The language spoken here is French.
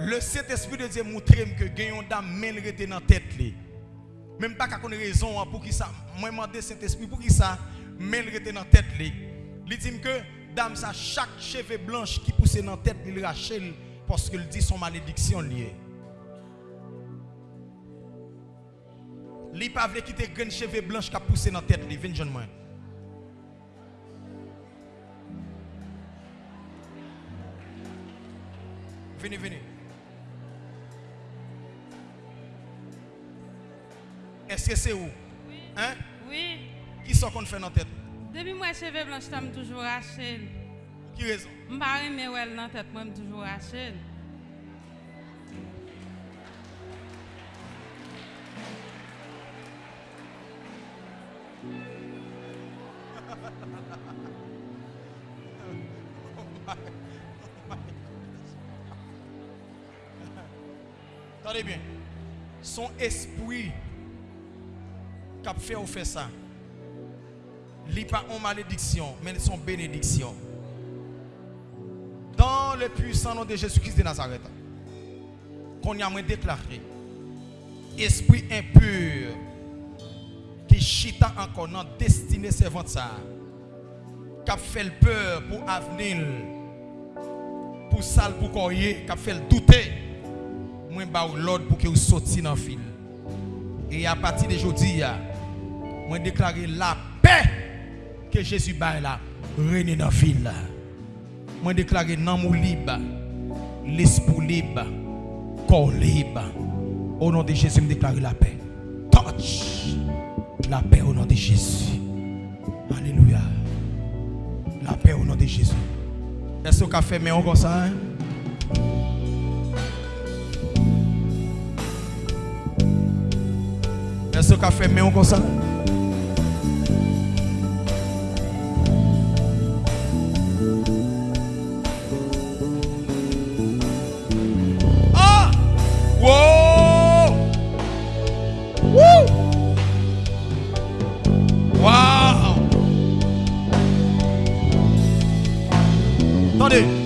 Le Saint-Esprit de Dieu montre que gagnons men rete dans tête li. Même pas qu'à connaître raison hein, pour qui ça? Moi demandé Saint-Esprit pour qui ça? Rete dans tête li. Il dit que dame ça chaque cheveux blanche qui pousse dans tête il rachel parce qu'il dit son malédiction liée. Li pas veut quitter grand cheveux blanche qui poussé dans tête li, viens jeune moi. Venez, venez. Est-ce que c'est où? Hein? Oui. Qui sont qu'on fait dans la tête? Depuis moi, cheveux blancs, je t'aime toujours Rachel. Qui raison? Je ne pas aimer dans la tête, moi, je toujours Rachel. Attendez bien. Son esprit qui a fait ou fait ça, n'est pas en malédiction, mais son bénédiction. Dans le puissant nom de Jésus-Christ de Nazareth, qu'on y a déclaré, esprit impur qui chita encore dans destiné servante ça, qui a fait peur pour avenir, pour sale pour coyer, qui a fait le douter moi ba l'ordre pour que vous sortiez dans le fil. Et à partir d'aujourd'hui, moi déclarer la paix que Jésus bat là, règne dans fil. Moi déclarer l'amour libre, l'esprit libre, corps libre. Au nom de Jésus, je déclare la paix. Touch la paix au nom de Jésus. Alléluia. La paix au nom de Jésus. Est-ce qu'on a fait mais on comme ça? Hein? Est-ce qu'on a fait mais on comme ça? Wow! Attendez.